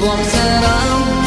我死了。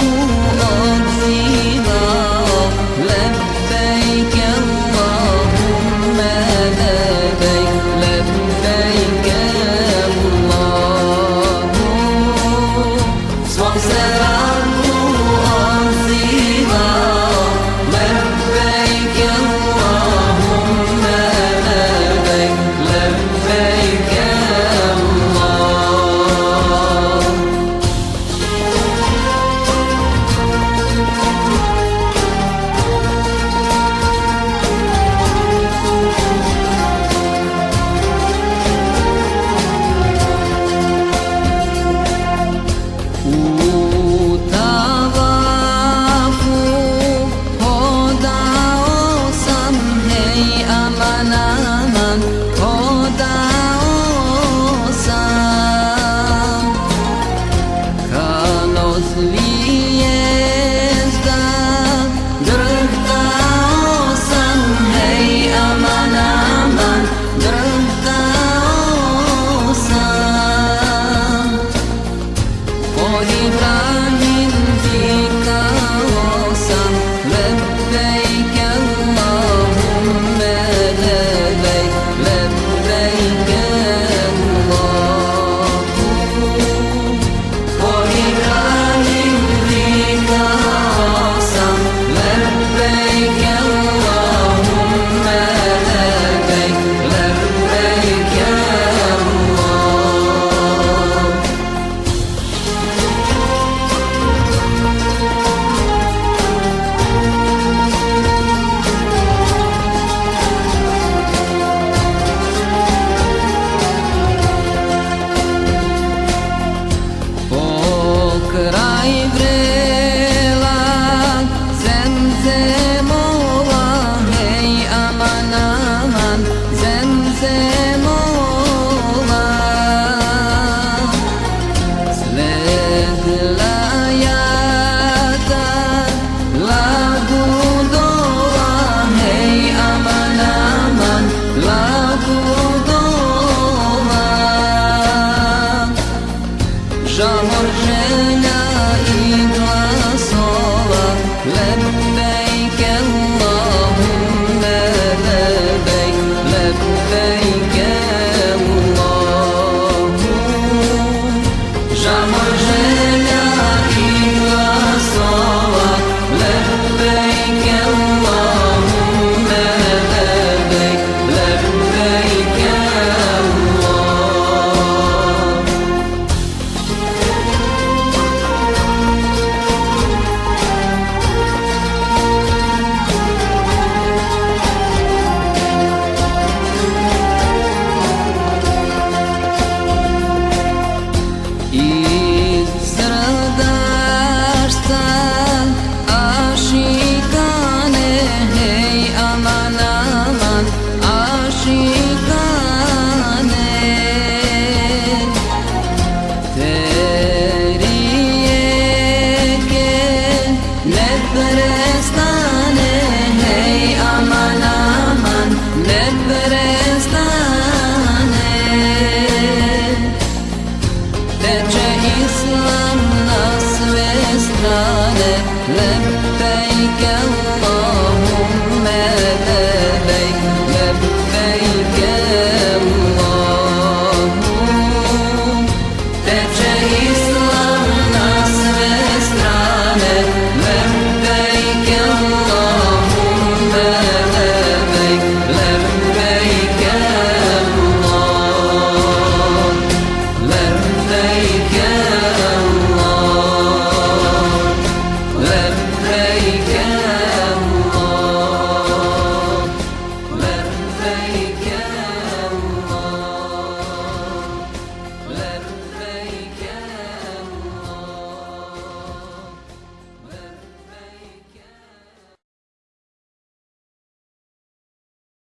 Teče islam na sve strane Lepejke